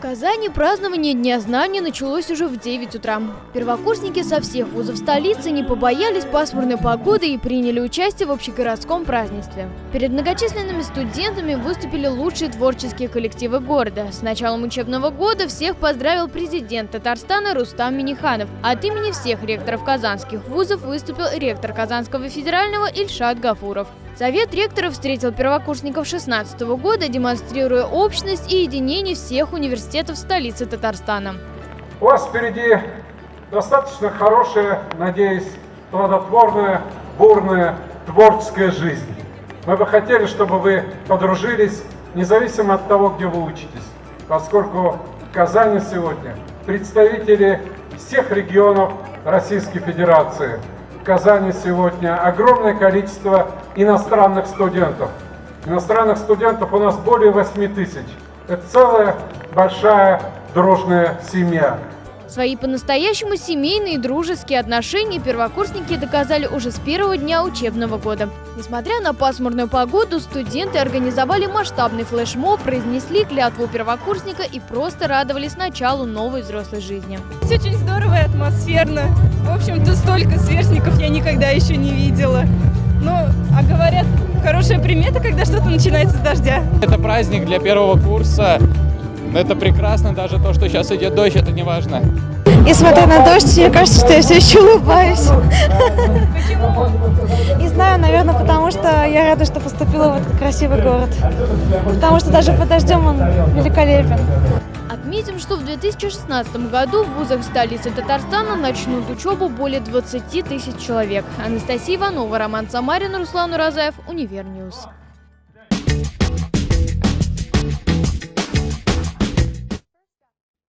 В Казани празднование Дня знаний началось уже в 9 утра. Первокурсники со всех вузов столицы не побоялись пасмурной погоды и приняли участие в общегородском празднестве. Перед многочисленными студентами выступили лучшие творческие коллективы города. С началом учебного года всех поздравил президент Татарстана Рустам Миниханов. От имени всех ректоров казанских вузов выступил ректор Казанского федерального Ильшат Гафуров. Совет ректоров встретил первокурсников 2016 года, демонстрируя общность и единение всех университетов столицы Татарстана. У вас впереди достаточно хорошая, надеюсь, плодотворная, бурная, творческая жизнь. Мы бы хотели, чтобы вы подружились, независимо от того, где вы учитесь, поскольку в Казани сегодня представители всех регионов Российской Федерации – в Казани сегодня огромное количество иностранных студентов. Иностранных студентов у нас более 8 тысяч. Это целая большая дружная семья. Свои по-настоящему семейные и дружеские отношения первокурсники доказали уже с первого дня учебного года. Несмотря на пасмурную погоду, студенты организовали масштабный флешмоб, произнесли клятву первокурсника и просто радовались началу новой взрослой жизни. Все очень здорово и атмосферно. В общем-то, столько сверстников я никогда еще не видела. Ну, а говорят, хорошая примета, когда что-то начинается с дождя. Это праздник для первого курса. Это прекрасно, даже то, что сейчас идет дождь, это не важно. Несмотря на дождь, мне кажется, что я все еще улыбаюсь. Почему? Не знаю, наверное, потому что я рада, что поступила в этот красивый город. Потому что даже под дождем он великолепен. Отметим, что в 2016 году в вузах столицы Татарстана начнут учебу более 20 тысяч человек. Анастасия Иванова, Роман Самарин, Руслан Уразаев, Univer News.